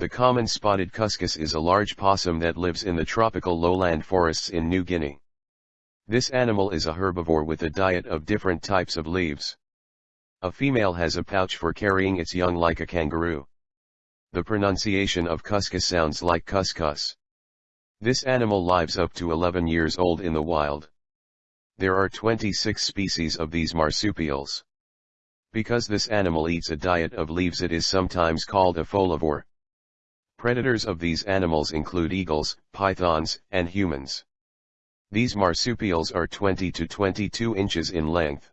The common spotted cuscus is a large possum that lives in the tropical lowland forests in New Guinea. This animal is a herbivore with a diet of different types of leaves. A female has a pouch for carrying its young like a kangaroo. The pronunciation of cuscus sounds like couscous. This animal lives up to 11 years old in the wild. There are 26 species of these marsupials. Because this animal eats a diet of leaves it is sometimes called a folivore. Predators of these animals include eagles, pythons, and humans. These marsupials are 20 to 22 inches in length.